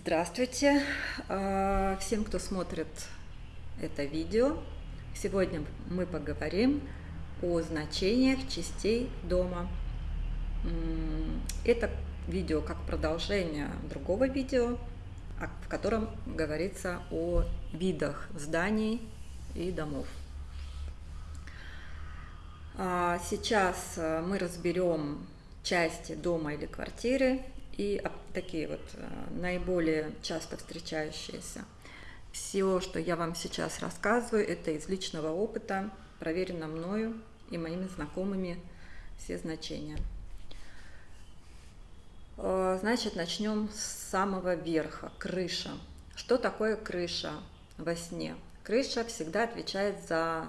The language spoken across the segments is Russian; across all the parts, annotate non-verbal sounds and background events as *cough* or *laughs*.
Здравствуйте а, всем, кто смотрит это видео. Сегодня мы поговорим о значениях частей дома. Это видео как продолжение другого видео, в котором говорится о видах зданий и домов. А, сейчас мы разберем части дома или квартиры и такие вот э, наиболее часто встречающиеся. Все, что я вам сейчас рассказываю, это из личного опыта, проверено мною и моими знакомыми все значения. Э, значит, начнем с самого верха, крыша. Что такое крыша во сне? Крыша всегда отвечает за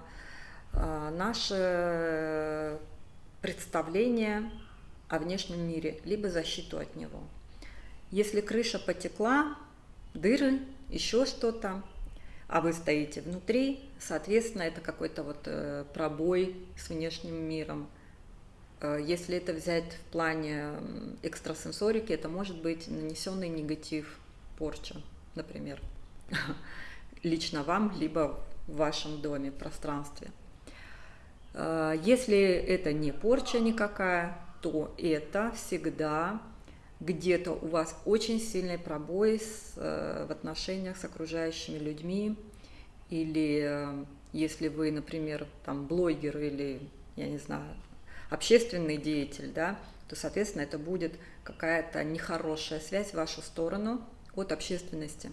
э, наше представление о внешнем мире, либо защиту от него. Если крыша потекла, дыры, еще что-то, а вы стоите внутри, соответственно, это какой-то вот э, пробой с внешним миром. Э, если это взять в плане экстрасенсорики, это может быть нанесенный негатив, порча, например, *laughs* лично вам, либо в вашем доме, пространстве. Э, если это не порча никакая, то это всегда где-то у вас очень сильный пробой с, э, в отношениях с окружающими людьми, или э, если вы, например, там блогер или, я не знаю, общественный деятель, да, то, соответственно, это будет какая-то нехорошая связь в вашу сторону от общественности.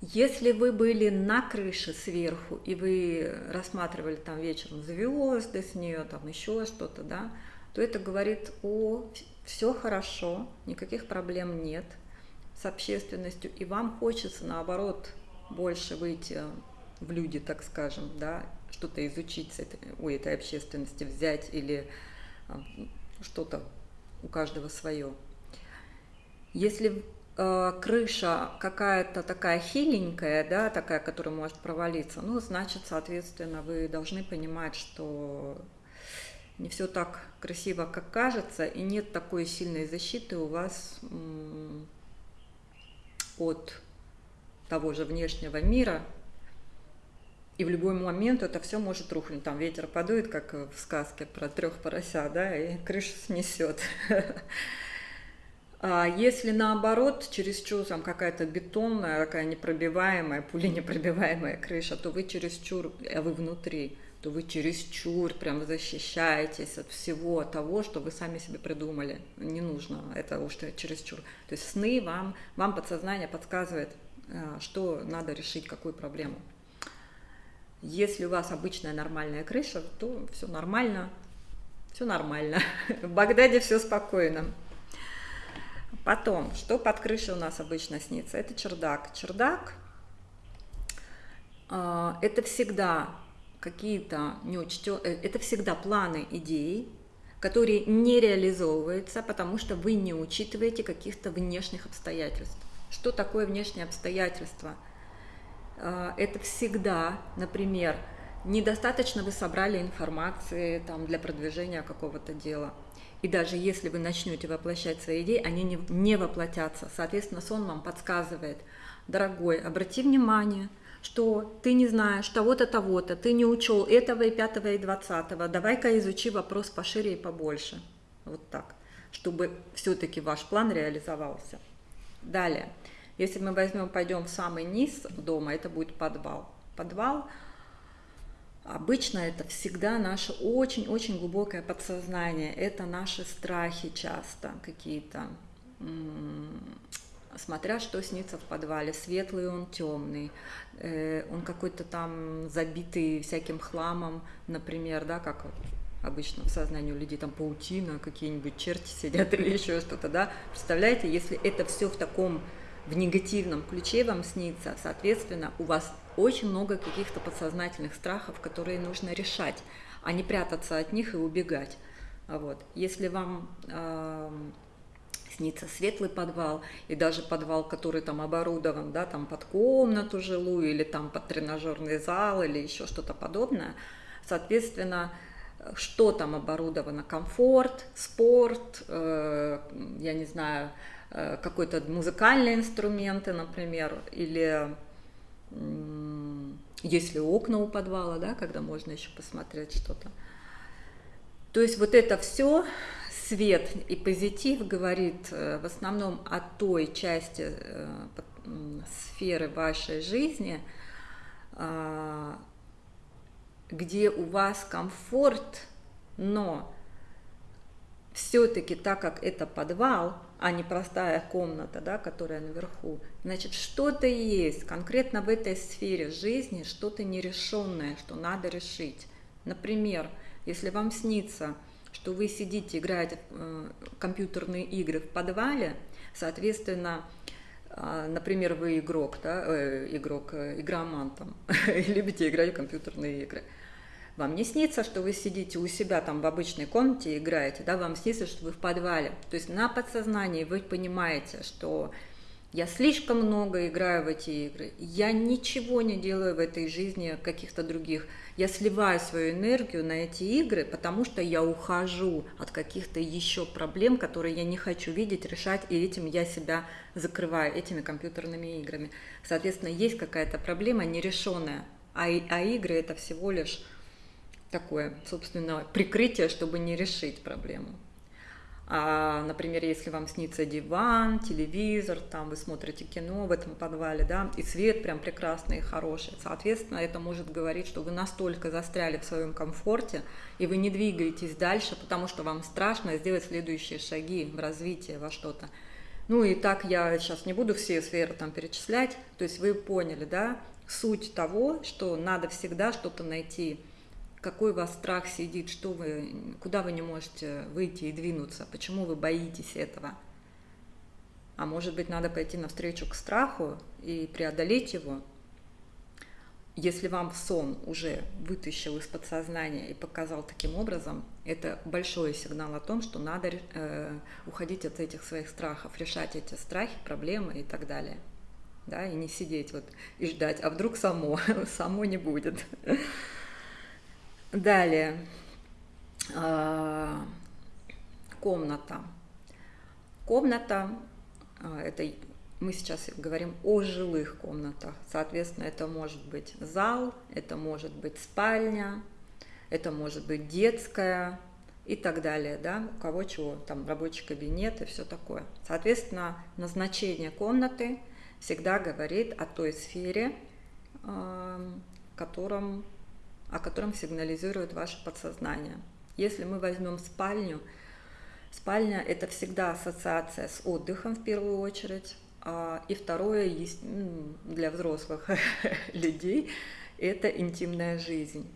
Если вы были на крыше сверху, и вы рассматривали там вечером звезды с нее, там еще что-то, да, то это говорит о все хорошо, никаких проблем нет с общественностью, и вам хочется, наоборот, больше выйти в люди, так скажем, да, что-то изучить этой, у этой общественности, взять или а, что-то у каждого свое. Если Э, крыша какая-то такая хиленькая, да, такая, которая может провалиться, ну, значит, соответственно, вы должны понимать, что не все так красиво, как кажется, и нет такой сильной защиты у вас от того же внешнего мира, и в любой момент это все может рухнуть. Там ветер подует, как в сказке про трех поросят, да, и крышу снесет. *laughs* А если наоборот, чересчур там какая-то бетонная, такая непробиваемая, пуленепробиваемая крыша, то вы чересчур, а вы внутри, то вы чересчур прям защищаетесь от всего того, что вы сами себе придумали. Не нужно, это уж чересчур. То есть сны вам, вам подсознание подсказывает, а, что надо решить, какую проблему. Если у вас обычная нормальная крыша, то все нормально, все нормально. *laughs* В Багдаде все спокойно. Потом, что под крышей у нас обычно снится? Это чердак. Чердак э, это всегда какие-то неучтё... Э, это всегда планы идей, которые не реализовываются, потому что вы не учитываете каких-то внешних обстоятельств. Что такое внешние обстоятельства? Э, это всегда, например, недостаточно вы собрали информации там, для продвижения какого-то дела – и даже если вы начнете воплощать свои идеи, они не, не воплотятся. Соответственно, сон вам подсказывает, дорогой, обрати внимание, что ты не знаешь того-то, того-то, ты не учел этого и пятого и двадцатого, давай-ка изучи вопрос пошире и побольше. Вот так, чтобы все-таки ваш план реализовался. Далее, если мы возьмем, пойдем в самый низ дома, это будет подвал. Подвал – Обычно это всегда наше очень-очень глубокое подсознание, это наши страхи часто какие-то, смотря что снится в подвале, светлый он, темный, э, он какой-то там забитый всяким хламом, например, да, как обычно в сознании у людей там паутина, какие-нибудь черти сидят *laughs* или еще что-то, да, представляете, если это все в таком в негативном ключе вам снится, соответственно, у вас очень много каких-то подсознательных страхов, которые нужно решать, а не прятаться от них и убегать. Вот. Если вам э, снится светлый подвал, и даже подвал, который там оборудован, да, там под комнату жилую, или там под тренажерный зал, или еще что-то подобное, соответственно, что там оборудовано, комфорт, спорт, э, я не знаю, э, какой-то музыкальные инструменты, например, или если окна у подвала, да, когда можно еще посмотреть что-то. То есть вот это все, свет и позитив говорит э, в основном о той части э, сферы вашей жизни, а, где у вас комфорт, но все-таки так как это подвал, а не простая комната, да, которая наверху, значит, что-то есть конкретно в этой сфере жизни, что-то нерешенное, что надо решить. Например, если вам снится, что вы сидите, играете э, компьютерные игры в подвале, соответственно, э, например, вы игрок, да, э, игрок, э, игроман там, *laughs* любите играть в компьютерные игры – вам не снится, что вы сидите у себя там в обычной комнате и играете, да, вам снится, что вы в подвале. То есть на подсознании вы понимаете, что я слишком много играю в эти игры, я ничего не делаю в этой жизни каких-то других. Я сливаю свою энергию на эти игры, потому что я ухожу от каких-то еще проблем, которые я не хочу видеть, решать, и этим я себя закрываю, этими компьютерными играми. Соответственно, есть какая-то проблема нерешенная, а, а игры это всего лишь такое, собственно, прикрытие, чтобы не решить проблему. А, например, если вам снится диван, телевизор, там вы смотрите кино в этом подвале, да, и свет прям прекрасный и хороший, соответственно, это может говорить, что вы настолько застряли в своем комфорте, и вы не двигаетесь дальше, потому что вам страшно сделать следующие шаги в развитии во что-то. Ну и так я сейчас не буду все сферы там перечислять, то есть вы поняли, да, суть того, что надо всегда что-то найти какой у вас страх сидит, что вы, куда вы не можете выйти и двинуться, почему вы боитесь этого. А может быть, надо пойти навстречу к страху и преодолеть его. Если вам сон уже вытащил из подсознания и показал таким образом, это большой сигнал о том, что надо э, уходить от этих своих страхов, решать эти страхи, проблемы и так далее. Да, и не сидеть вот и ждать, а вдруг само, *laughs* само не будет. Далее. А, комната. Комната, а, это мы сейчас говорим о жилых комнатах. Соответственно, это может быть зал, это может быть спальня, это может быть детская и так далее, да, у кого чего, там рабочий кабинет и все такое. Соответственно, назначение комнаты всегда говорит о той сфере, а, в котором о котором сигнализирует ваше подсознание. Если мы возьмем спальню, спальня – это всегда ассоциация с отдыхом в первую очередь, а, и второе есть для взрослых *laughs* людей – это интимная жизнь.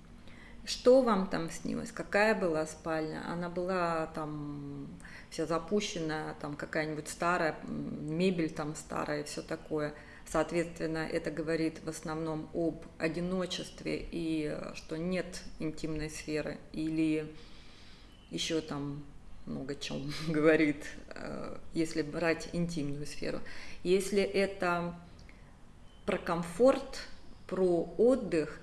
Что вам там снилось? Какая была спальня? Она была там вся запущенная, там какая-нибудь старая, мебель там старая и все такое – Соответственно, это говорит в основном об одиночестве и э, что нет интимной сферы или еще там много чем *laughs* говорит, э, если брать интимную сферу. Если это про комфорт, про отдых,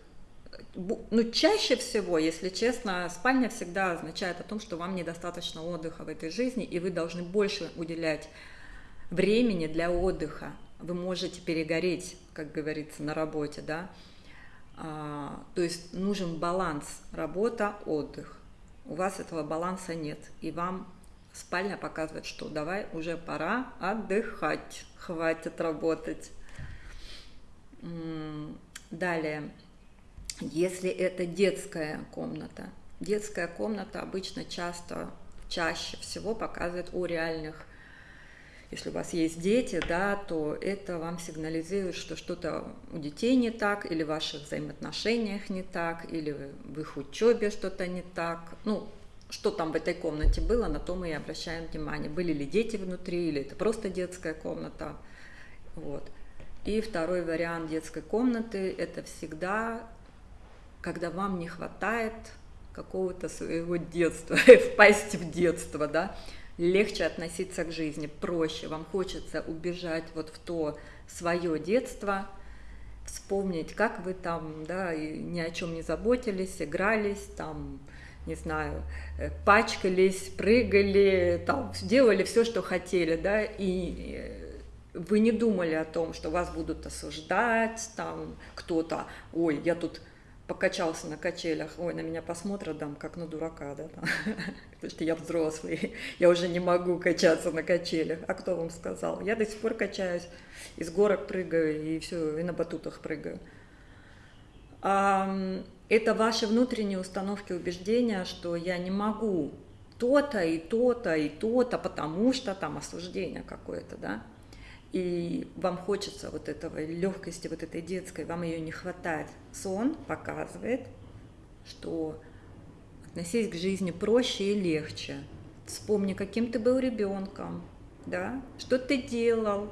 ну, чаще всего, если честно, спальня всегда означает о том, что вам недостаточно отдыха в этой жизни, и вы должны больше уделять времени для отдыха вы можете перегореть, как говорится, на работе, да. А, то есть нужен баланс работа, отдых. У вас этого баланса нет, и вам спальня показывает, что давай уже пора отдыхать, хватит работать. Далее, если это детская комната, детская комната обычно часто, чаще всего показывает о реальных если у вас есть дети, да, то это вам сигнализирует, что что-то у детей не так, или в ваших взаимоотношениях не так, или в их учебе что-то не так. Ну, что там в этой комнате было, на то мы и обращаем внимание. Были ли дети внутри, или это просто детская комната. Вот. И второй вариант детской комнаты – это всегда, когда вам не хватает какого-то своего детства, *laughs* впасть в детство, да, легче относиться к жизни, проще, вам хочется убежать вот в то свое детство, вспомнить, как вы там, да, ни о чем не заботились, игрались, там, не знаю, э, пачкались, прыгали, там, делали все, что хотели, да, и э, вы не думали о том, что вас будут осуждать, там кто-то, ой, я тут покачался на качелях, ой, на меня посмотрят там, как на дурака, да, *laughs* потому что я взрослый, я уже не могу качаться на качелях. А кто вам сказал? Я до сих пор качаюсь, из горок прыгаю и все, и на батутах прыгаю. Это ваши внутренние установки убеждения, что я не могу то-то и то-то и то-то, потому что там осуждение какое-то, да и вам хочется вот этого легкости, вот этой детской, вам ее не хватает. Сон показывает, что относись к жизни проще и легче. Вспомни, каким ты был ребенком, да, что ты делал.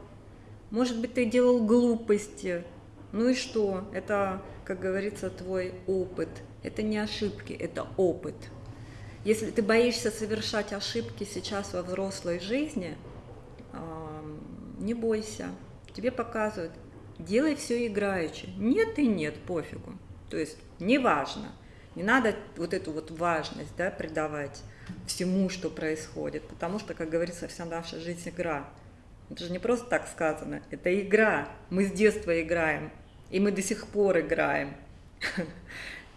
Может быть, ты делал глупости. Ну и что? Это, как говорится, твой опыт. Это не ошибки, это опыт. Если ты боишься совершать ошибки сейчас во взрослой жизни, не бойся, тебе показывают, делай все играючи. Нет и нет, пофигу. То есть неважно, не надо вот эту вот важность да, придавать всему, что происходит, потому что, как говорится, вся наша жизнь игра. Это же не просто так сказано, это игра. Мы с детства играем, и мы до сих пор играем. *laughs*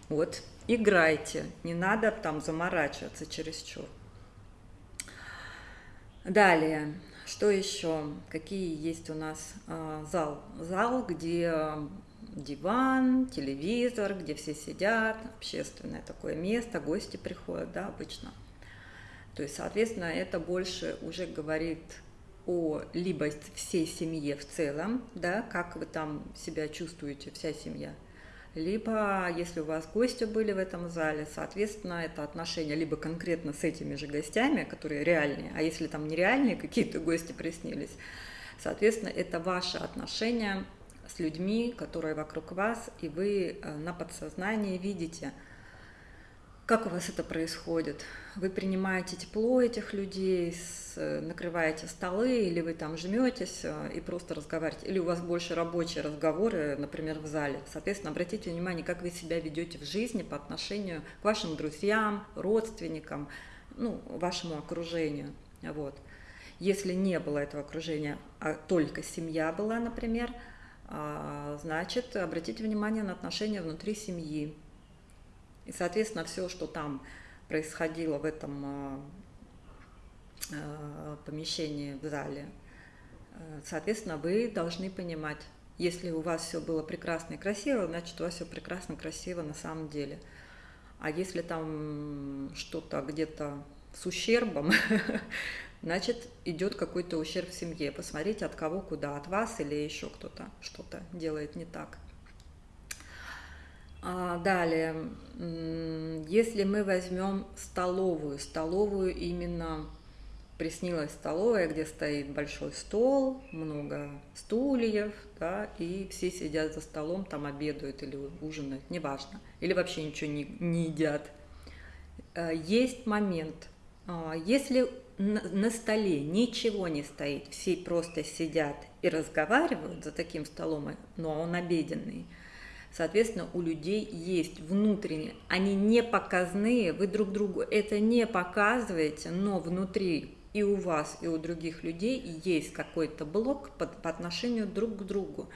Вот, играйте, не надо там заморачиваться чересчур. Далее, что еще? Какие есть у нас а, зал? Зал, где диван, телевизор, где все сидят, общественное такое место, гости приходят, да, обычно. То есть, соответственно, это больше уже говорит о либо всей семье в целом, да, как вы там себя чувствуете, вся семья – либо, если у вас гости были в этом зале, соответственно, это отношения либо конкретно с этими же гостями, которые реальные, а если там нереальные какие-то гости приснились, соответственно, это ваши отношения с людьми, которые вокруг вас, и вы э, на подсознании видите – как у вас это происходит? Вы принимаете тепло этих людей, накрываете столы, или вы там жметесь э, и просто разговариваете, или у вас больше рабочие разговоры, например, в зале. Соответственно, обратите внимание, как вы себя ведете в жизни по отношению к вашим друзьям, родственникам, ну, вашему окружению. Вот. Если не было этого окружения, а только семья была, например, а, значит, обратите внимание на отношения внутри семьи, и, соответственно, все, что там происходило в этом а, а, помещении, в зале, э, соответственно, вы должны понимать, если у вас все было прекрасно и красиво, значит, у вас все прекрасно и красиво на самом деле. А если там что-то где-то с ущербом, *laughs* значит, идет какой-то ущерб в семье. Посмотрите, от кого куда, от вас или еще кто-то что-то делает не так. А, далее, если мы возьмем столовую, столовую именно приснилась столовая, где стоит большой стол, много стульев, да, и все сидят за столом, там обедают или ужинают, неважно, или вообще ничего не, не едят. А, есть момент, а, если на столе ничего не стоит, все просто сидят и разговаривают за таким столом, но он обеденный – Соответственно, у людей есть внутренние, они не показные, вы друг другу это не показываете, но внутри и у вас, и у других людей есть какой-то блок по, по отношению друг к другу.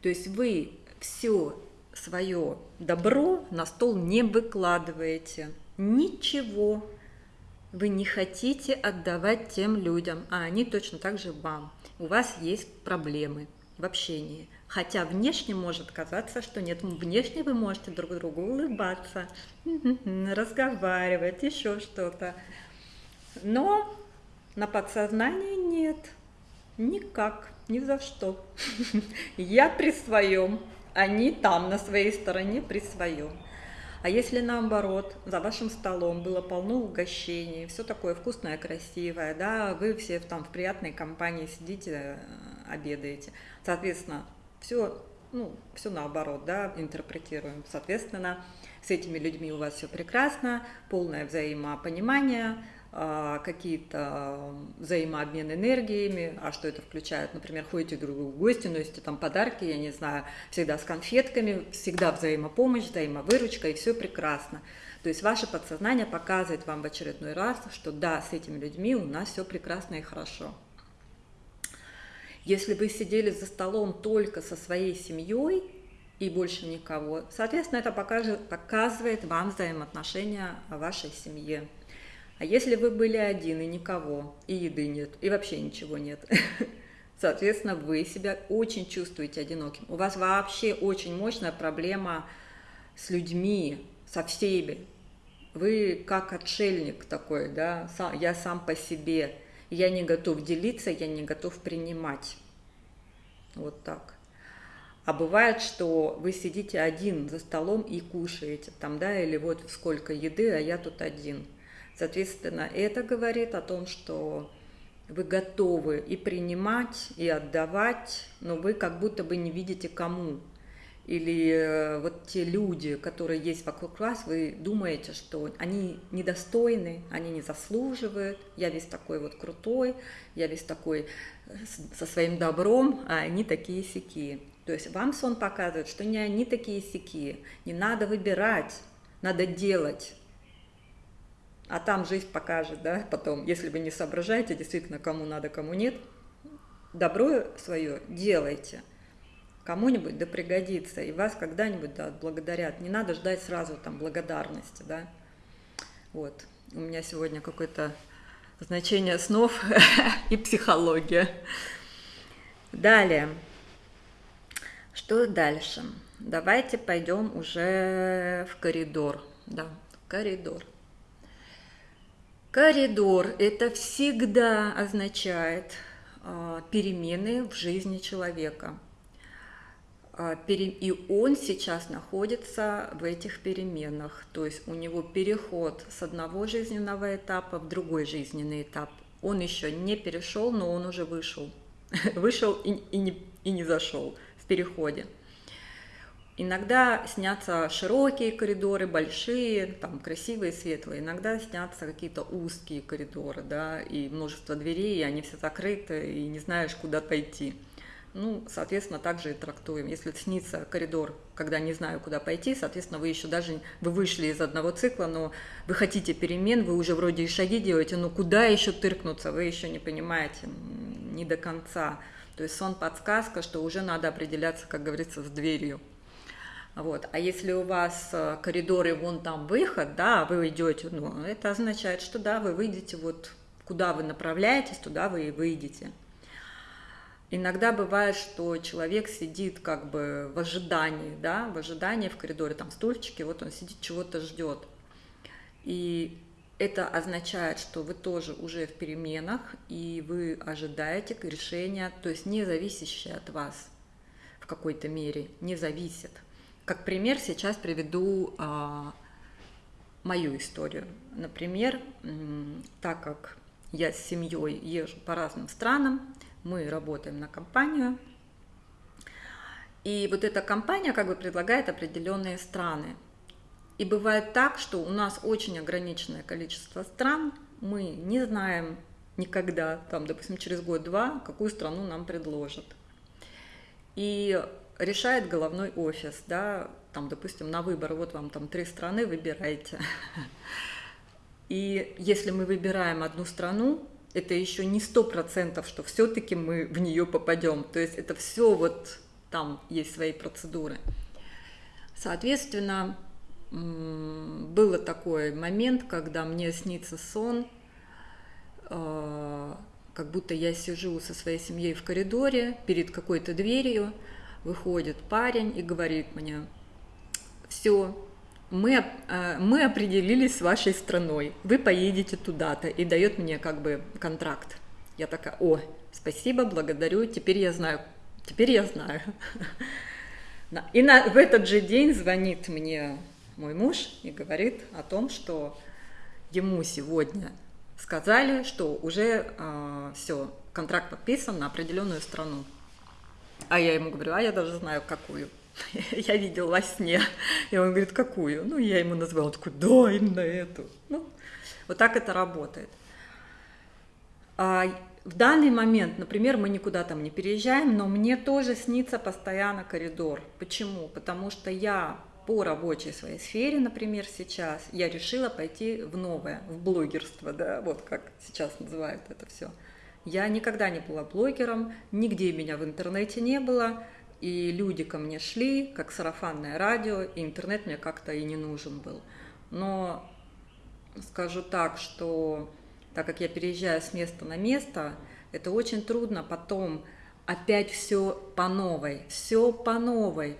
То есть вы все свое добро на стол не выкладываете, ничего вы не хотите отдавать тем людям, а они точно так же вам. У вас есть проблемы в общении. Хотя внешне может казаться, что нет. Внешне вы можете друг другу улыбаться, *laughs* разговаривать, еще что-то. Но на подсознании нет. Никак, ни за что. *laughs* Я при своем, они там, на своей стороне, при своем. А если наоборот, за вашим столом было полно угощений, все такое вкусное, красивое, да, вы все там в приятной компании сидите, э, обедаете. Соответственно, все, ну, все наоборот, да, интерпретируем. Соответственно, с этими людьми у вас все прекрасно, полное взаимопонимание, а, какие-то взаимообмен энергиями, а что это включает, например, ходите друг другу в гости, носите там подарки, я не знаю, всегда с конфетками, всегда взаимопомощь, взаимовыручка, и все прекрасно. То есть ваше подсознание показывает вам в очередной раз, что да, с этими людьми у нас все прекрасно и хорошо. Если вы сидели за столом только со своей семьей и больше никого, соответственно, это покажет, показывает вам взаимоотношения в вашей семье. А если вы были один и никого, и еды нет, и вообще ничего нет, *laughs* соответственно, вы себя очень чувствуете одиноким. У вас вообще очень мощная проблема с людьми, со всеми. Вы как отшельник такой, да, я сам по себе. Я не готов делиться, я не готов принимать. Вот так. А бывает, что вы сидите один за столом и кушаете там, да, или вот сколько еды, а я тут один – Соответственно, это говорит о том, что вы готовы и принимать, и отдавать, но вы как будто бы не видите кому. Или э, вот те люди, которые есть вокруг вас, вы думаете, что они недостойны, они не заслуживают, я весь такой вот крутой, я весь такой э, со своим добром, а они такие сякие. То есть вам сон показывает, что не они такие сякие, не надо выбирать, надо делать, а там жизнь покажет, да, потом, если вы не соображаете действительно, кому надо, кому нет, добро свое делайте. Кому-нибудь да пригодится, и вас когда-нибудь да, благодарят. Не надо ждать сразу там благодарности, да. Вот, у меня сегодня какое-то значение снов *laughs* и психология. Далее. Что дальше? Давайте пойдем уже в коридор. Да, коридор. Коридор – это всегда означает э, перемены в жизни человека. Э, и он сейчас находится в этих переменах, то есть у него переход с одного жизненного этапа в другой жизненный этап. Он еще не перешел, но он уже вышел. *laughs* Вышел и, и, не, и не зашел в переходе. Иногда снятся широкие коридоры, большие, там красивые, светлые. Иногда снятся какие-то узкие коридоры, да, и множество дверей, и они все закрыты, и не знаешь, куда пойти. Ну, соответственно, также и трактуем. Если снится коридор, когда не знаю, куда пойти, соответственно, вы еще даже, вы вышли из одного цикла, но вы хотите перемен, вы уже вроде и шаги делаете, но куда еще тыркнуться, вы еще не понимаете, не до конца. То есть сон подсказка, что уже надо определяться, как говорится, с дверью. Вот. А если у вас э, коридоры, вон там выход, да, вы идете, ну, это означает, что да, вы выйдете вот куда вы направляетесь, туда вы и выйдете. Иногда бывает, что человек сидит как бы в ожидании, да, в ожидании в коридоре, там стульчики, вот он сидит, чего-то ждет. И это означает, что вы тоже уже в переменах, и вы ожидаете решения, то есть не зависящее от вас в какой-то мере, не зависит. Как пример сейчас приведу а, мою историю. Например, так как я с семьей езжу по разным странам, мы работаем на компанию, и вот эта компания как бы предлагает определенные страны. И бывает так, что у нас очень ограниченное количество стран, мы не знаем никогда, там, допустим, через год-два, какую страну нам предложат. И решает головной офис, да, там, допустим, на выбор, вот вам там три страны, выбирайте. *laughs* И если мы выбираем одну страну, это еще не сто процентов, что все-таки мы в нее попадем. То есть это все вот там есть свои процедуры. Соответственно, был такой момент, когда мне снится сон, э, как будто я сижу со своей семьей в коридоре перед какой-то дверью, выходит парень и говорит мне, все, мы, э, мы определились с вашей страной, вы поедете туда-то, и дает мне как бы контракт. Я такая, о, спасибо, благодарю, теперь я знаю, теперь я знаю. *laughs* И на, в этот же день звонит мне мой муж и говорит о том, что ему сегодня сказали, что уже э, все, контракт подписан на определенную страну. А я ему говорю, а я даже знаю, какую. *laughs* я видел во сне. И он говорит, какую? Ну, я ему назвала, он такой, да, именно эту. Ну, вот так это работает. А в данный момент, например, мы никуда там не переезжаем, но мне тоже снится постоянно коридор. Почему? Потому что я по рабочей своей сфере, например, сейчас, я решила пойти в новое, в блогерство, да, вот как сейчас называют это все. Я никогда не была блогером, нигде меня в интернете не было, и люди ко мне шли, как сарафанное радио, и интернет мне как-то и не нужен был. Но скажу так, что так как я переезжаю с места на место, это очень трудно потом опять все по новой, все по новой.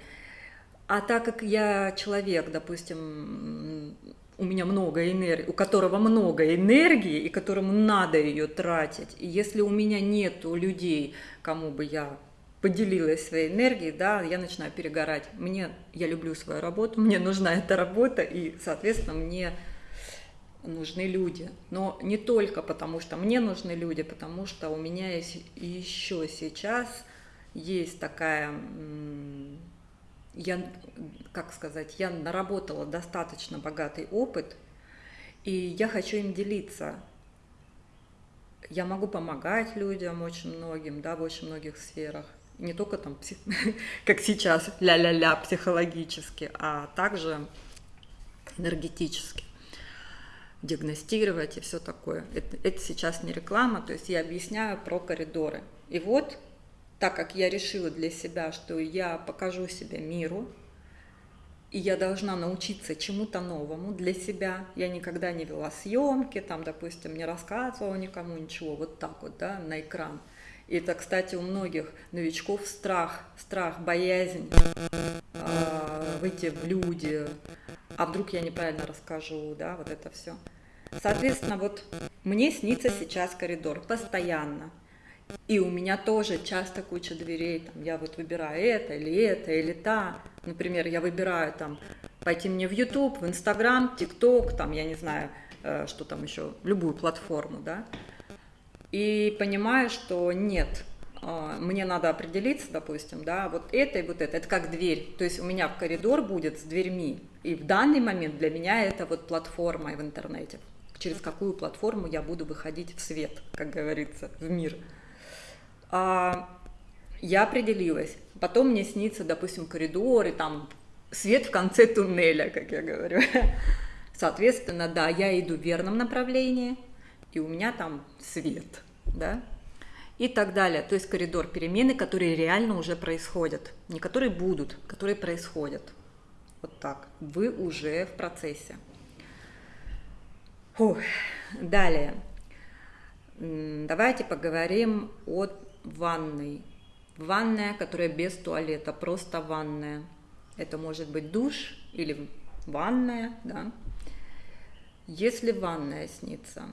А так как я человек, допустим, у меня много энергии, у которого много энергии, и которому надо ее тратить, и если у меня нету людей, кому бы я поделилась своей энергией, да, я начинаю перегорать. Мне, я люблю свою работу, мне нужна эта работа, и, соответственно, мне нужны люди. Но не только потому, что мне нужны люди, потому что у меня есть еще сейчас есть такая, я, как сказать, я наработала достаточно богатый опыт, и я хочу им делиться. Я могу помогать людям очень многим, да, в очень многих сферах. Не только там, *laughs* как сейчас, ля-ля-ля, психологически, а также энергетически диагностировать и все такое. Это, это сейчас не реклама, то есть я объясняю про коридоры. И вот, так как я решила для себя, что я покажу себя миру, и я должна научиться чему-то новому для себя. Я никогда не вела съемки, там, допустим, не рассказывала никому ничего, вот так вот, да, на экран. И это, кстати, у многих новичков страх, страх, боязнь э, выйти в люди, а вдруг я неправильно расскажу, да, вот это все. Соответственно, вот мне снится сейчас коридор постоянно. И у меня тоже часто куча дверей, там, я вот выбираю это или это или та. Например, я выбираю там пойти мне в YouTube, в Instagram, TikTok, там, я не знаю, э, что там еще, любую платформу, да. И понимаю, что нет, э, мне надо определиться, допустим, да, вот это и вот это, это как дверь, то есть у меня в коридор будет с дверьми, и в данный момент для меня это вот платформа в интернете, через какую платформу я буду выходить в свет, как говорится, в мир. А, я определилась. Потом мне снится, допустим, коридор и там свет в конце туннеля, как я говорю. *laughs* Соответственно, да, я иду в верном направлении, и у меня там свет, да, и так далее. То есть коридор перемены, которые реально уже происходят, не которые будут, которые происходят. Вот так. Вы уже в процессе. Фух. Далее. Давайте поговорим о ванной. Ванная, которая без туалета, просто ванная. Это может быть душ или ванная, да. Если ванная снится,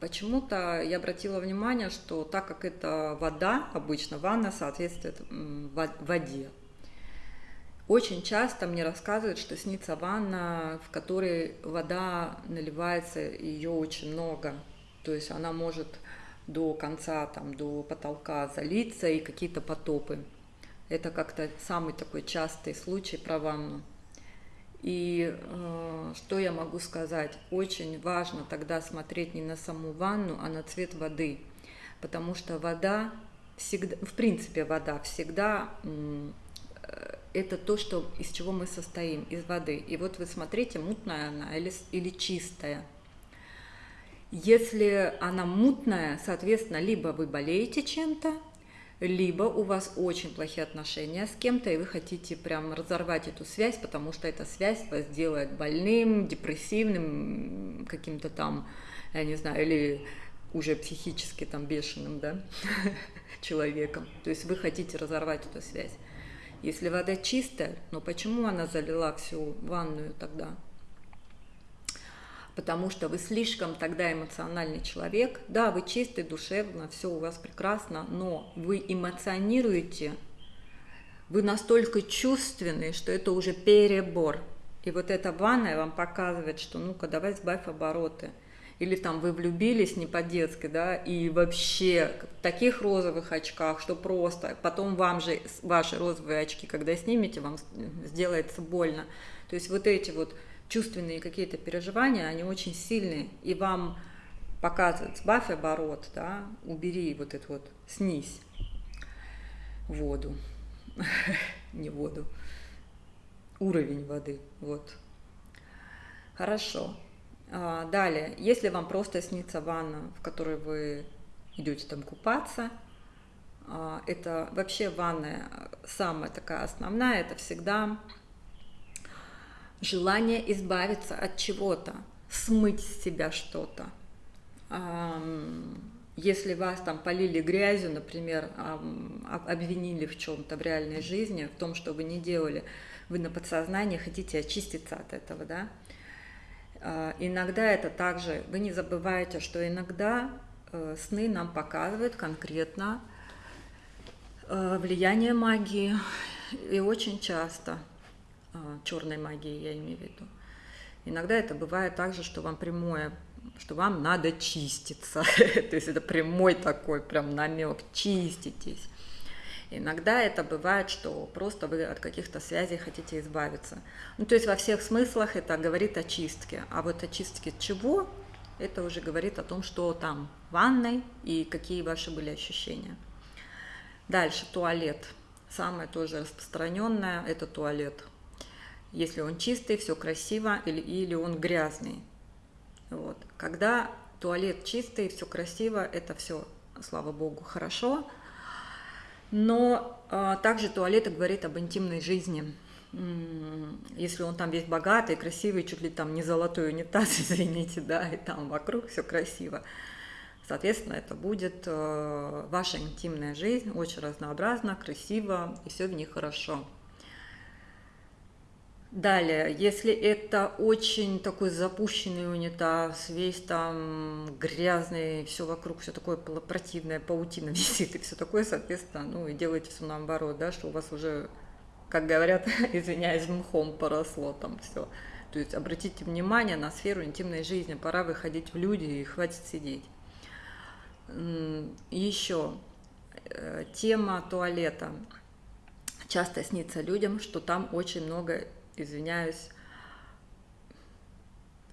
почему-то я обратила внимание, что так как это вода, обычно ванна соответствует воде, очень часто мне рассказывают, что снится ванна, в которой вода наливается, ее очень много. То есть она может до конца, там, до потолка залиться и какие-то потопы. Это как-то самый такой частый случай про ванну. И э, что я могу сказать? Очень важно тогда смотреть не на саму ванну, а на цвет воды. Потому что вода всегда, в принципе, вода всегда это то, что, из чего мы состоим, из воды. И вот вы смотрите, мутная она или, или чистая. Если она мутная, соответственно, либо вы болеете чем-то, либо у вас очень плохие отношения с кем-то, и вы хотите прям разорвать эту связь, потому что эта связь вас делает больным, депрессивным, каким-то там, я не знаю, или уже психически там бешеным, да, *laughs* человеком. То есть вы хотите разорвать эту связь. Если вода чистая, но почему она залила всю ванную тогда? Потому что вы слишком тогда эмоциональный человек. Да, вы чистый, душевно, все у вас прекрасно, но вы эмоционируете, вы настолько чувственны, что это уже перебор. И вот эта ванная вам показывает, что ну-ка давай сбавь обороты – или там вы влюбились не по-детски, да, и вообще в таких розовых очках, что просто, потом вам же ваши розовые очки, когда снимете, вам сделается больно. То есть вот эти вот чувственные какие-то переживания, они очень сильные, и вам показывает, сбавь оборот, да, убери вот это вот, снизь воду, *laughs* не воду, уровень воды, вот. Хорошо. А, далее, если вам просто снится ванна, в которой вы идете там купаться, а, это вообще ванная самая такая основная, это всегда желание избавиться от чего-то, смыть с себя что-то. Если вас там полили грязью, например, обвинили в чем-то в реальной жизни, в том, что вы не делали, вы на подсознании хотите очиститься от этого, да, а, иногда это также, вы не забывайте, что иногда э, сны нам показывают конкретно э, влияние магии, и очень часто черной магии, я имею в виду. Иногда это бывает также, что вам прямое, что вам надо чиститься. *laughs* То есть это прямой такой прям намек, чиститесь. Иногда это бывает, что просто вы от каких-то связей хотите избавиться. Ну, то есть во всех смыслах это говорит о чистке. А вот о чистке чего, это уже говорит о том, что там в ванной и какие ваши были ощущения. Дальше туалет. Самое тоже распространенное – это туалет. Если он чистый, все красиво, или, или он грязный. Вот. Когда туалет чистый, все красиво, это все, слава богу, хорошо – но а, также туалет говорит об интимной жизни. Если он там весь богатый, красивый, чуть ли там не золотой унитаз, *laughs* извините, да, и там вокруг все красиво. Соответственно, это будет э, ваша интимная жизнь, очень разнообразна, красиво, и все в ней хорошо. Далее, если это очень такой запущенный унитаз, весь там грязный, все вокруг, все такое противное, паутина *laughs* висит и все такое, соответственно, ну и делаете все наоборот, да, что у вас уже, как говорят, *laughs* извиняюсь, мхом поросло там все. То есть обратите внимание на сферу интимной жизни, пора выходить в люди и хватит сидеть. Еще э, тема туалета. Часто снится людям, что там очень много извиняюсь,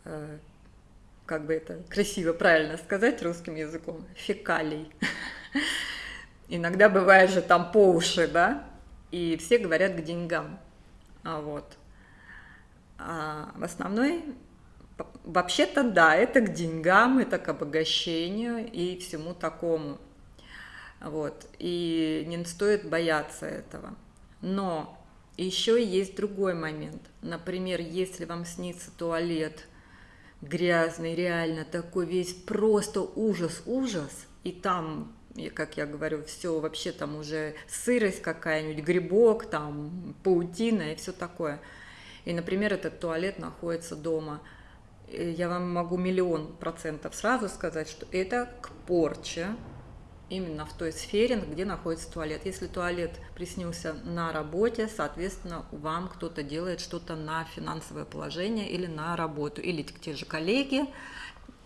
э, как бы это красиво, правильно сказать русским языком, фекалий. *laughs* Иногда бывает же там по уши, да, и все говорят к деньгам. А вот. А в основной, вообще-то да, это к деньгам, это к обогащению и всему такому. Вот. И не стоит бояться этого. Но еще есть другой момент. Например, если вам снится туалет грязный, реально такой весь просто ужас-ужас, и там, как я говорю, все вообще там уже сырость какая-нибудь, грибок, там паутина и все такое. И, например, этот туалет находится дома. Я вам могу миллион процентов сразу сказать, что это к порче, именно в той сфере, где находится туалет. Если туалет приснился на работе, соответственно, вам кто-то делает что-то на финансовое положение или на работу, или те же коллеги,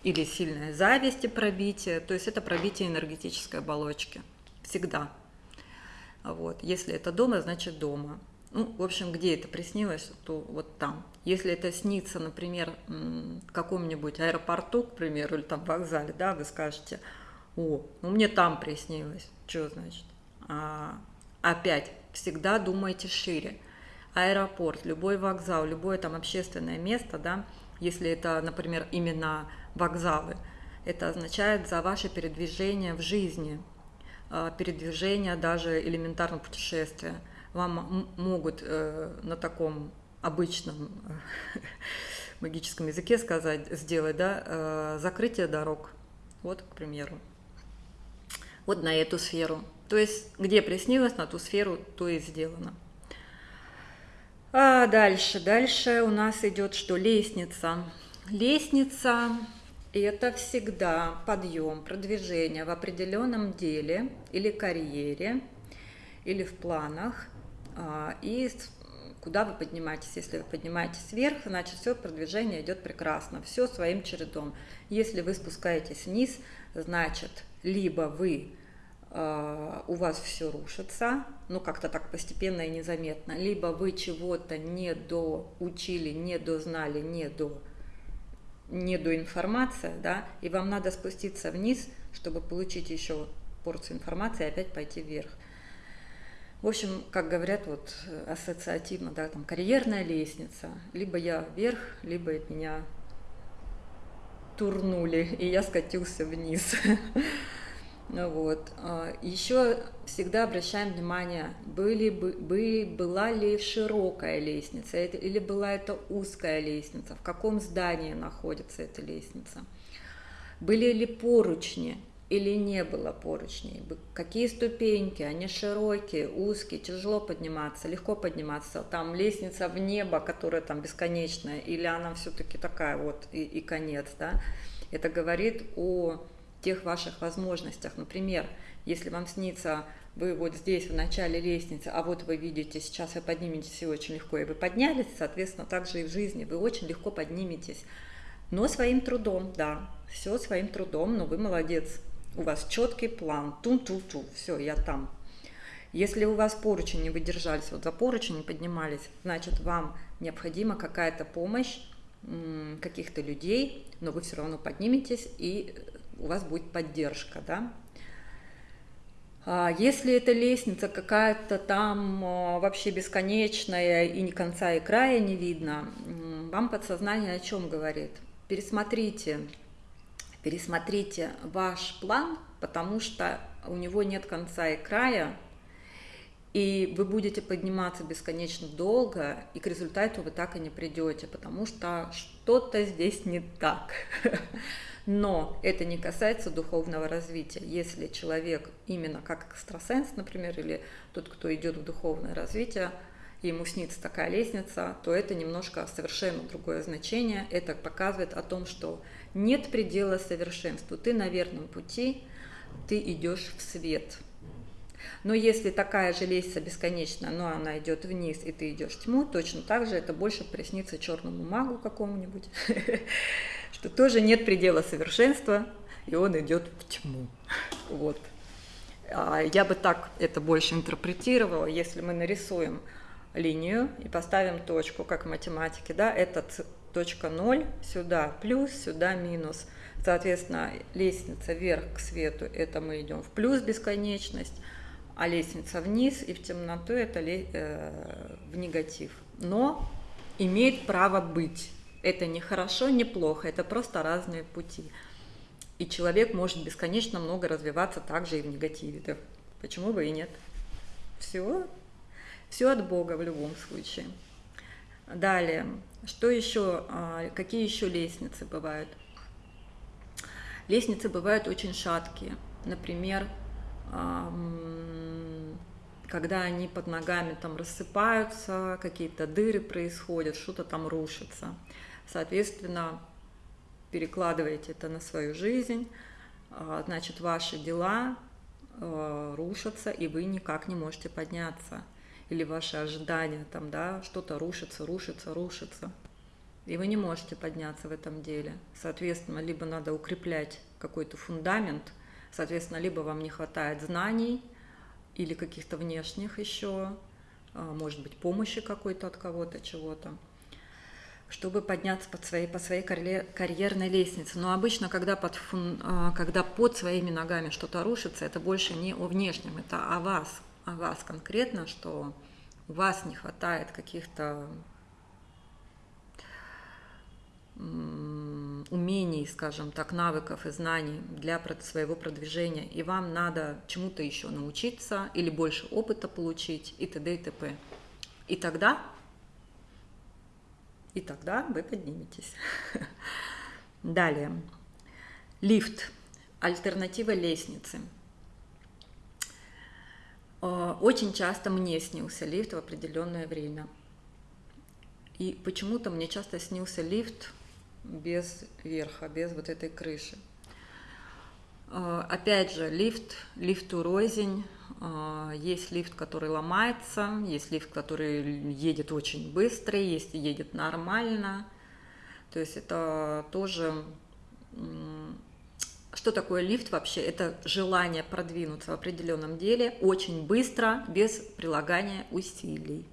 или сильная зависть и пробитие, то есть это пробитие энергетической оболочки, всегда. Вот. Если это дома, значит дома. Ну, в общем, где это приснилось, то вот там. Если это снится, например, в каком-нибудь аэропорту, к примеру, или там вокзале, да, вы скажете – о, ну мне там приснилось. Что значит? А, опять, всегда думайте шире. Аэропорт, любой вокзал, любое там общественное место, да, если это, например, именно вокзалы, это означает за ваше передвижение в жизни, а, передвижение даже элементарно путешествия. Вам могут э, на таком обычном *laughs* магическом языке сказать, сделать, да, э, закрытие дорог. Вот, к примеру вот на эту сферу. То есть, где приснилось, на ту сферу, то и сделано. А дальше, дальше у нас идет что? Лестница. Лестница – это всегда подъем, продвижение в определенном деле или карьере, или в планах. А, и куда вы поднимаетесь. Если вы поднимаетесь вверх, значит все продвижение идет прекрасно, все своим чередом. Если вы спускаетесь вниз, значит либо вы э, у вас все рушится, ну как-то так постепенно и незаметно, либо вы чего-то не доучили, не дознали, не до недоинформация, да, и вам надо спуститься вниз, чтобы получить еще порцию информации и опять пойти вверх. В общем, как говорят вот ассоциативно, да, там карьерная лестница. Либо я вверх, либо меня турнули, и я скатился вниз. *laughs* Вот. А, Еще всегда обращаем внимание, были, бы, была ли широкая лестница, или была это узкая лестница, в каком здании находится эта лестница. Были ли поручни, или не было поручней, какие ступеньки, они широкие, узкие, тяжело подниматься, легко подниматься, там лестница в небо, которая там бесконечная, или она все-таки такая вот и, и конец, да, это говорит о тех ваших возможностях. Например, если вам снится, вы вот здесь в начале лестницы, а вот вы видите, сейчас вы подниметесь и очень легко, и вы поднялись, соответственно, также и в жизни вы очень легко подниметесь. Но своим трудом, да, все своим трудом, но вы молодец, у вас четкий план, ту-ту-ту, все, я там. Если у вас поручни не выдержались, вот за поручень не поднимались, значит, вам необходима какая-то помощь каких-то людей, но вы все равно подниметесь, и у вас будет поддержка, да. А если эта лестница какая-то там а, вообще бесконечная и ни конца и края не видно, вам подсознание о чем говорит? Пересмотрите пересмотрите ваш план, потому что у него нет конца и края, и вы будете подниматься бесконечно долго, и к результату вы так и не придете, потому что что-то здесь не так. *laughs* Но это не касается духовного развития. Если человек именно как экстрасенс, например, или тот, кто идет в духовное развитие, ему снится такая лестница, то это немножко совершенно другое значение. Это показывает о том, что нет предела совершенству. Ты на верном пути, ты идешь в свет. Но если такая же лестница бесконечная, но она идет вниз, и ты идешь в тьму, точно так же это больше приснится черному магу какому-нибудь, *laughs* что тоже нет предела совершенства, и он идет в тьму. Вот. А я бы так это больше интерпретировала, если мы нарисуем линию и поставим точку, как в математике, да, это точка 0, сюда плюс, сюда минус. Соответственно, лестница вверх к свету, это мы идем в плюс бесконечность, а лестница вниз и в темноту это э, в негатив. Но имеет право быть. Это не хорошо, не плохо, это просто разные пути. И человек может бесконечно много развиваться также и в негативе. Да почему бы и нет? Все, все от Бога в любом случае. Далее, что еще, а, какие еще лестницы бывают? Лестницы бывают очень шаткие. Например, когда они под ногами там рассыпаются, какие-то дыры происходят, что-то там рушится. Соответственно, перекладываете это на свою жизнь, а, значит, ваши дела а, рушатся, и вы никак не можете подняться или ваши ожидания, там, да, что-то рушится, рушится, рушится. И вы не можете подняться в этом деле. Соответственно, либо надо укреплять какой-то фундамент, соответственно, либо вам не хватает знаний или каких-то внешних еще, а, может быть, помощи какой-то от кого-то, чего-то, чтобы подняться под своей, по своей карьерной лестнице. Но обычно, когда под, а, когда под своими ногами что-то рушится, это больше не о внешнем, это о вас, о вас конкретно, что у вас не хватает каких-то умений, скажем так, навыков и знаний для своего продвижения, и вам надо чему-то еще научиться или больше опыта получить и т.д. и т.п. И тогда, и тогда вы подниметесь. *laughs* Далее. Лифт. Альтернатива лестницы. Э, очень часто мне снился лифт в определенное время. И почему-то мне часто снился лифт без верха, без вот этой крыши. Э, опять же, лифт, лифту рознь. Э, есть лифт, который ломается, есть лифт, который едет очень быстро, есть едет нормально. То есть это тоже что такое лифт вообще? Это желание продвинуться в определенном деле очень быстро, без прилагания усилий.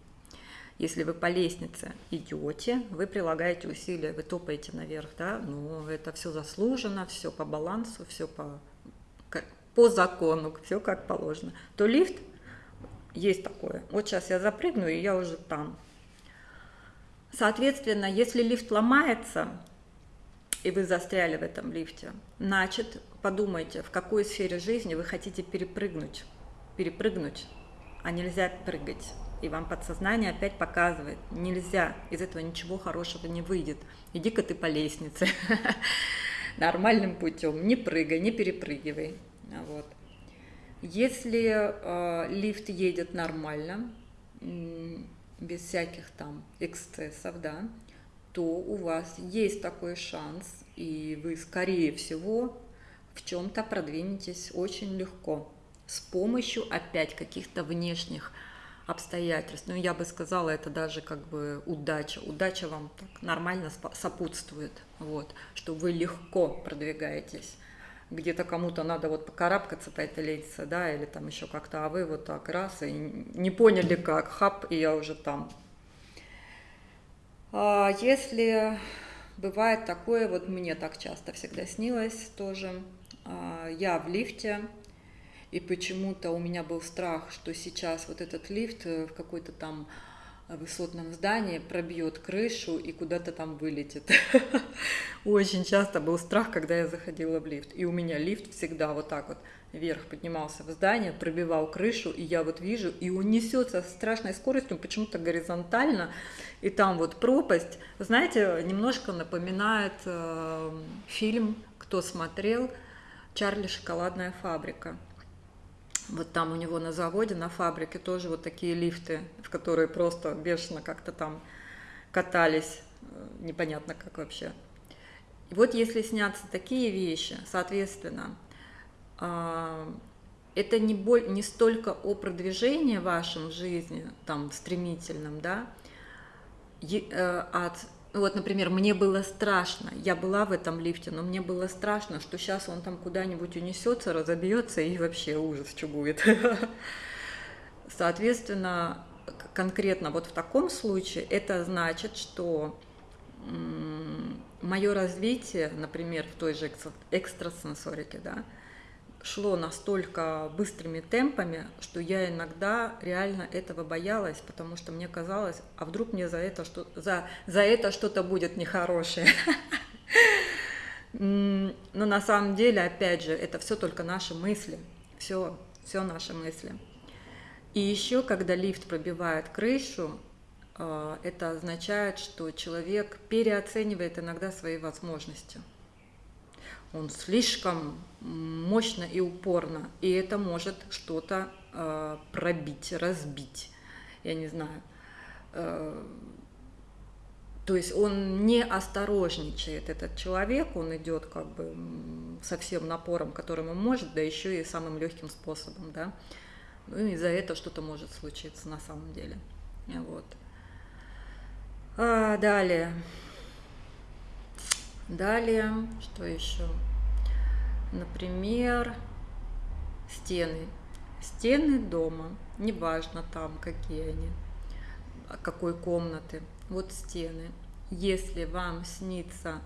Если вы по лестнице идете, вы прилагаете усилия, вы топаете наверх, да, но это все заслужено, все по балансу, все по, по закону, все как положено. То лифт есть такое. Вот сейчас я запрыгну, и я уже там. Соответственно, если лифт ломается, и вы застряли в этом лифте, значит, подумайте, в какой сфере жизни вы хотите перепрыгнуть. Перепрыгнуть, а нельзя прыгать. И вам подсознание опять показывает, нельзя, из этого ничего хорошего не выйдет, иди-ка ты по лестнице, *laughs* нормальным путем, не прыгай, не перепрыгивай, вот. Если э, лифт едет нормально, без всяких там эксцессов, да, то у вас есть такой шанс, и вы, скорее всего, в чем-то продвинетесь очень легко с помощью опять каких-то внешних обстоятельств. Ну, я бы сказала, это даже как бы удача. Удача вам так нормально сопутствует, вот, что вы легко продвигаетесь. Где-то кому-то надо вот покарабкаться лестнице, да, или там еще как-то, а вы вот так раз и не поняли как, хап, и я уже там. А если бывает такое, вот мне так часто всегда снилось тоже, а, я в лифте, и почему-то у меня был страх, что сейчас вот этот лифт э, в какой-то там высотном здании пробьет крышу и куда-то там вылетит. *laughs* Очень часто был страх, когда я заходила в лифт. И у меня лифт всегда вот так вот вверх поднимался в здание, пробивал крышу, и я вот вижу, и он несется с страшной скоростью, почему-то горизонтально, и там вот пропасть. Знаете, немножко напоминает э, фильм, кто смотрел, «Чарли шоколадная фабрика». Вот там у него на заводе, на фабрике тоже вот такие лифты, в которые просто бешено как-то там катались, э, непонятно как вообще. И вот если снятся такие вещи, соответственно, это не, боль, не столько о продвижении вашем жизни, там, стремительном, да, э, от вот, например, мне было страшно, я была в этом лифте, но мне было страшно, что сейчас он там куда-нибудь унесется, разобьется и вообще ужас, что будет. *laughs* Соответственно, конкретно вот в таком случае это значит, что мое развитие, например, в той же экстрасенсорике, да, шло настолько быстрыми темпами, что я иногда реально этого боялась, потому что мне казалось, а вдруг мне за это, что, за, за это что-то будет нехорошее. Но на самом деле, опять же, это все только наши мысли, все, все наши мысли. И еще, когда лифт пробивает крышу, э, это означает, что человек переоценивает иногда свои возможности он слишком мощно и упорно, и это может что-то э, пробить, разбить, я не знаю. Э, то есть он не осторожничает, этот человек, он идет как бы со всем напором, которым он может, да еще и самым легким способом, да. Ну и за это что-то может случиться на самом деле. Вот. А, далее. Далее, что еще? Например, стены. Стены дома, неважно там какие они, а какой комнаты. Вот стены. Если вам снится,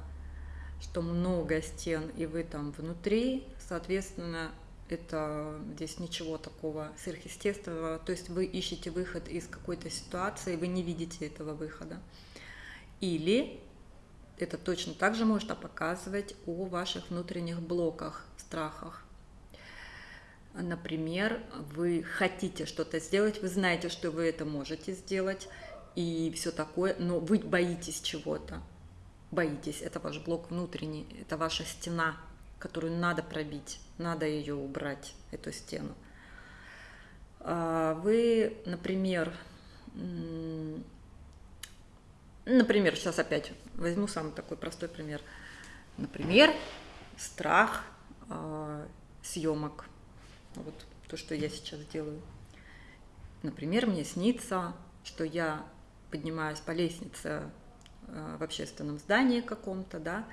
что много стен и вы там внутри, соответственно, это здесь ничего такого сверхъестественного. То есть вы ищете выход из какой-то ситуации, вы не видите этого выхода. Или это точно так же может показывать о ваших внутренних блоках, страхах. Например, вы хотите что-то сделать, вы знаете, что вы это можете сделать и все такое, но вы боитесь чего-то. Боитесь, это ваш блок внутренний, это ваша стена, которую надо пробить, надо ее убрать, эту стену. А вы, например, Например, сейчас опять возьму самый такой простой пример. Например, страх э, съемок. Вот то, что я сейчас делаю. Например, мне снится, что я поднимаюсь по лестнице э, в общественном здании каком-то, да,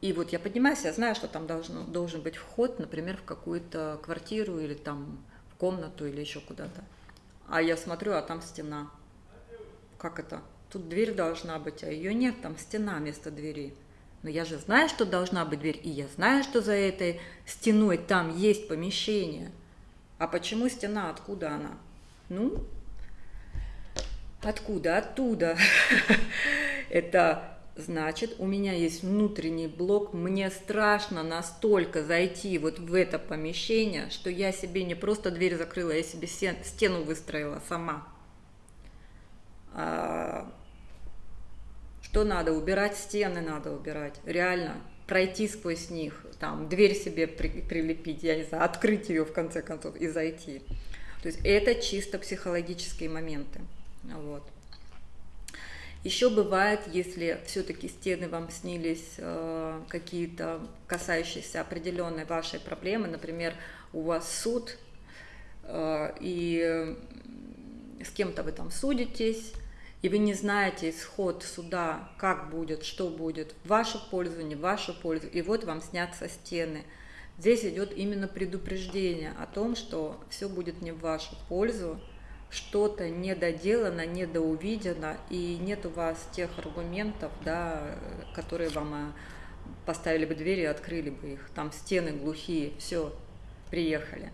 и вот я поднимаюсь, я знаю, что там должно, должен быть вход, например, в какую-то квартиру или там в комнату или еще куда-то. А я смотрю, а там стена как это? Тут дверь должна быть, а ее нет, там стена вместо двери. Но я же знаю, что должна быть дверь, и я знаю, что за этой стеной там есть помещение. А почему стена? Откуда она? Ну, откуда? Оттуда. *laughs* Это значит, у меня есть внутренний блок, мне страшно настолько зайти вот в это помещение, что я себе не просто дверь закрыла, я себе стену выстроила сама. А, что надо? Убирать стены надо убирать, реально пройти сквозь них, там, дверь себе при, прилепить, я не знаю, открыть ее в конце концов и зайти. То есть это чисто психологические моменты. Вот. Еще бывает, если все-таки стены вам снились э, какие-то касающиеся определенной вашей проблемы, например, у вас суд, э, и с кем-то вы там судитесь, и вы не знаете исход суда, как будет, что будет, в вашу пользу, не в вашу пользу, и вот вам снятся стены. Здесь идет именно предупреждение о том, что все будет не в вашу пользу, что-то недоделано, недоувидено, и нет у вас тех аргументов, да, которые вам э, поставили бы двери и открыли бы их. Там стены глухие, все, приехали.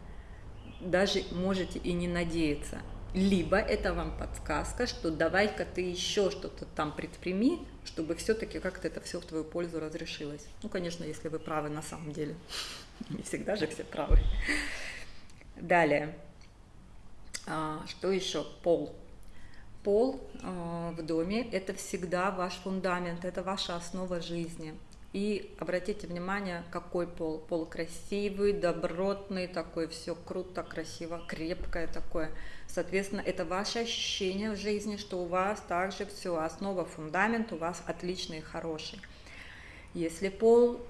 Даже можете и не надеяться. Либо это вам подсказка, что давай-ка ты еще что-то там предприми, чтобы все-таки как-то это все в твою пользу разрешилось. Ну, конечно, если вы правы на самом деле. *laughs* Не всегда же все правы. Далее. А, что еще? Пол. Пол а, в доме – это всегда ваш фундамент, это ваша основа жизни. И обратите внимание, какой пол. Пол красивый, добротный, такой все круто, красиво, крепкое такое. Соответственно, это ваше ощущение в жизни, что у вас также все, основа, фундамент у вас отличный и хороший. Если пол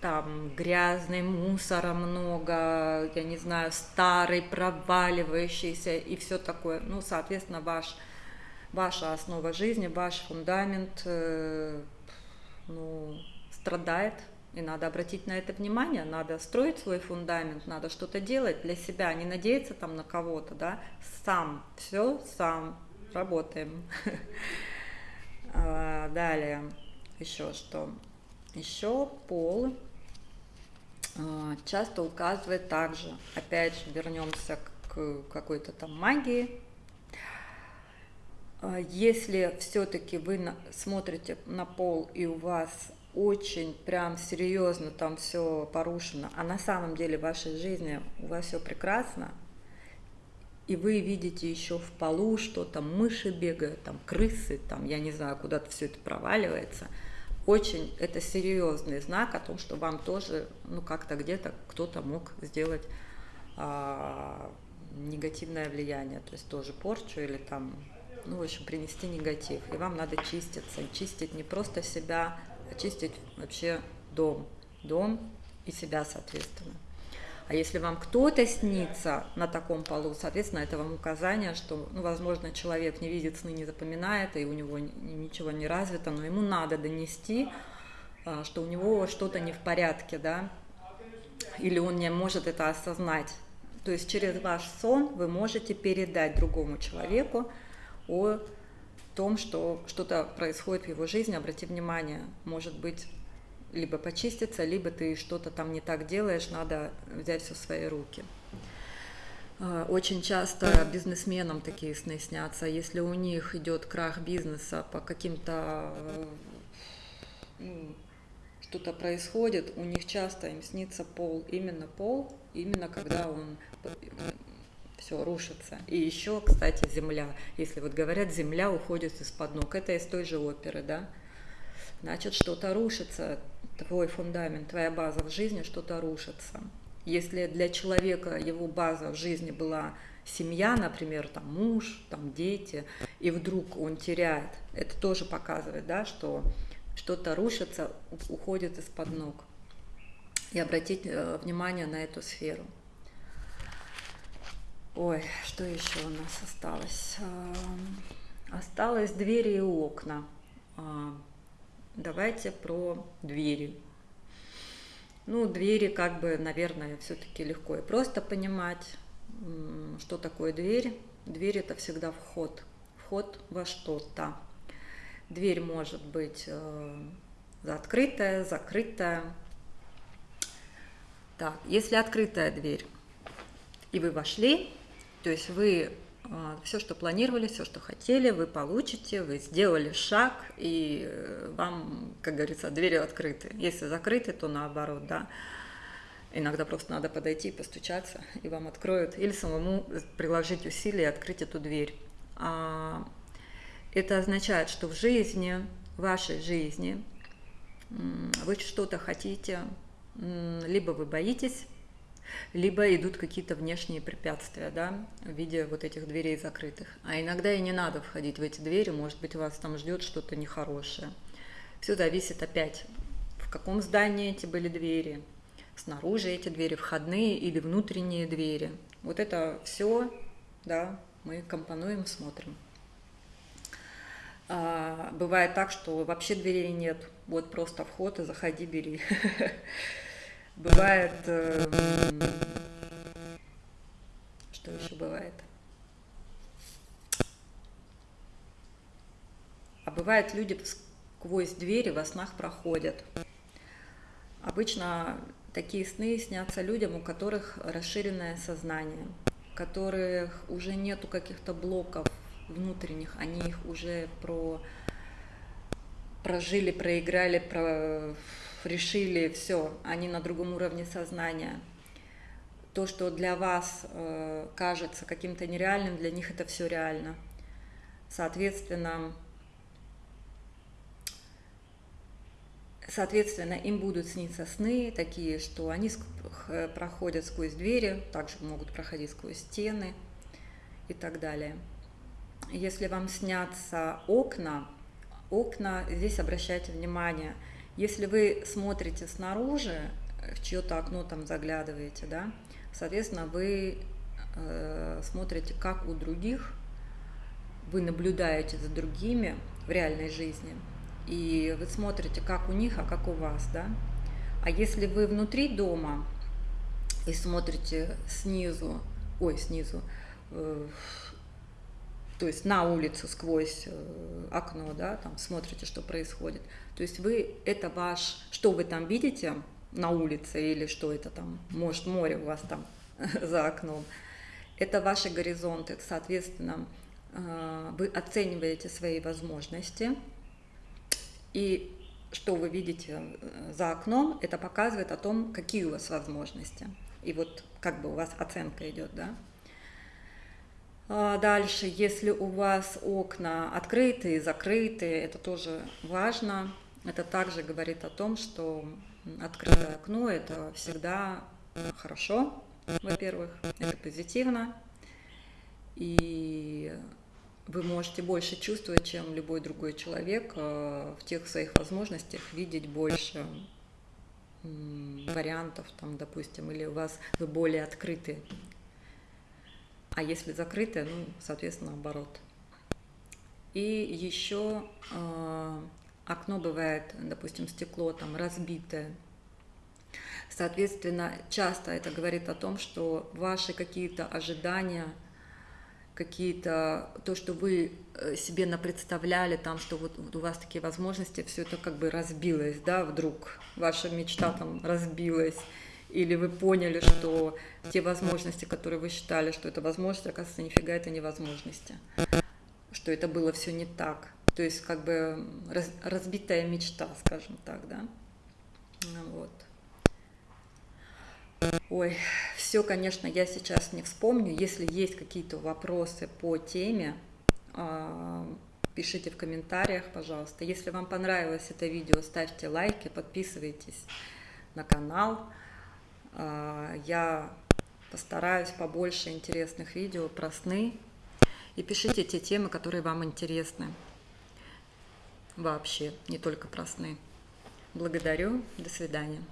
там грязный, мусора много, я не знаю, старый, проваливающийся и все такое. Ну, соответственно, ваш, ваша основа жизни, ваш фундамент э, ну, страдает, и надо обратить на это внимание, надо строить свой фундамент, надо что-то делать для себя, не надеяться там на кого-то, да, сам, все сам, работаем. *laughs* А, далее, еще что? Еще пол а, часто указывает также, опять же, вернемся к какой-то там магии. А, если все-таки вы смотрите на пол и у вас очень прям серьезно там все порушено, а на самом деле в вашей жизни у вас все прекрасно, и вы видите еще в полу, что там мыши бегают, там крысы, там я не знаю, куда-то все это проваливается – очень это серьезный знак о том, что вам тоже, ну как-то где-то кто-то мог сделать а, негативное влияние, то есть тоже порчу или там, ну в общем, принести негатив. И вам надо чиститься, чистить не просто себя, а чистить вообще дом, дом и себя, соответственно. А если вам кто-то снится на таком полу, соответственно, это вам указание, что, ну, возможно, человек не видит сны, не запоминает, и у него ничего не развито, но ему надо донести, а, что у него что-то не в порядке, да, или он не может это осознать. То есть через ваш сон вы можете передать другому человеку о том, что что-то происходит в его жизни, обрати внимание, может быть, либо почиститься, либо ты что-то там не так делаешь, надо взять все в свои руки. А, очень часто бизнесменам такие сны снятся, если у них идет крах бизнеса по каким-то ну, что-то происходит, у них часто им снится пол, именно пол, именно когда он все рушится. И еще, кстати, земля. Если вот говорят, земля уходит из-под ног, это из той же оперы, да? Значит, что-то рушится, твой фундамент, твоя база в жизни, что-то рушится. Если для человека его база в жизни была семья, например, там муж, там дети, и вдруг он теряет, это тоже показывает, да, что что-то рушится, уходит из-под ног. И обратить э, внимание на эту сферу. Ой, что еще у нас осталось? Осталось двери и окна. А, Давайте про двери. Ну, двери, как бы, наверное, все-таки легко и просто понимать, что такое дверь. Дверь – это всегда вход. вход во что-то. Дверь может быть э, открытая, закрытая. Так, если открытая дверь, и вы вошли, то есть вы э, все, что планировали, все, что хотели, вы получите, вы сделали шаг, и э, вам, как говорится, двери открыты. Если закрыты, то наоборот, да. Иногда просто надо подойти, постучаться, и вам откроют, или самому приложить усилия и открыть эту дверь. А, это означает, что в жизни, в вашей жизни, вы что-то хотите, либо вы боитесь, либо идут какие-то внешние препятствия, да, в виде вот этих дверей закрытых. А иногда и не надо входить в эти двери, может быть, вас там ждет что-то нехорошее. Все зависит опять, в каком здании эти были двери, снаружи эти двери, входные или внутренние двери. Вот это все, да, мы компонуем, смотрим. А, бывает так, что вообще дверей нет, вот просто вход и заходи, бери. *laughs* Бывает, эм, что еще бывает? А бывает, люди сквозь двери во снах проходят. Обычно такие сны снятся людям, у которых расширенное сознание, у которых уже нету каких-то блоков внутренних, они их уже про прожили, проиграли, про решили, все, они на другом уровне сознания. То, что для вас э, кажется каким-то нереальным, для них это все реально. Соответственно, Соответственно, им будут сниться сны такие, что они проходят сквозь двери, также могут проходить сквозь стены и так далее. Если вам снятся окна, окна, здесь обращайте внимание, если вы смотрите снаружи, в чье-то окно там заглядываете, да, соответственно, вы э, смотрите, как у других, вы наблюдаете за другими в реальной жизни, и вы смотрите, как у них, а как у вас, да. А если вы внутри дома и смотрите снизу, ой, снизу, э, то есть на улицу сквозь э, окно, да, там смотрите, что происходит. То есть вы, это ваш, что вы там видите на улице или что это там, может море у вас там *laughs* за окном, это ваши горизонты, соответственно, э, вы оцениваете свои возможности, и что вы видите э, за окном, это показывает о том, какие у вас возможности. И вот как бы у вас оценка идет, да. А, дальше, если у вас окна открытые, закрытые, это тоже важно. Это также говорит о том, что открытое окно – это всегда хорошо, во-первых, это позитивно, и вы можете больше чувствовать, чем любой другой человек, а, в тех своих возможностях видеть больше вариантов, там, допустим, или у вас вы более открыты а если закрытое, ну, соответственно, наоборот. И еще э, окно бывает, допустим, стекло там разбитое. Соответственно, часто это говорит о том, что ваши какие-то ожидания, какие-то, то, что вы э, себе напредставляли, там, что вот, вот у вас такие возможности, все это как бы разбилось, да, вдруг ваша мечта там разбилась, или вы поняли, что те возможности, которые вы считали, что это возможность, оказывается, нифига это невозможности, что это было все не так. То есть как бы раз, разбитая мечта, скажем так, да. Вот. Ой, все, конечно, я сейчас не вспомню. Если есть какие-то вопросы по теме, а, пишите в комментариях, пожалуйста. Если вам понравилось это видео, ставьте лайки, подписывайтесь на канал. А, я постараюсь побольше интересных видео про сны. И пишите те темы, которые вам интересны. Вообще, не только про сны. Благодарю. До свидания.